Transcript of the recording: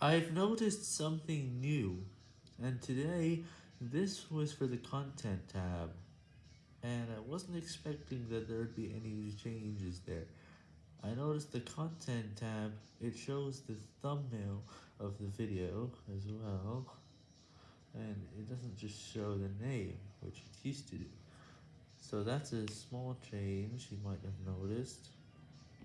I've noticed something new, and today this was for the content tab, and I wasn't expecting that there would be any changes there. I noticed the content tab, it shows the thumbnail of the video as well, and it doesn't just show the name, which it used to do. So that's a small change you might have noticed.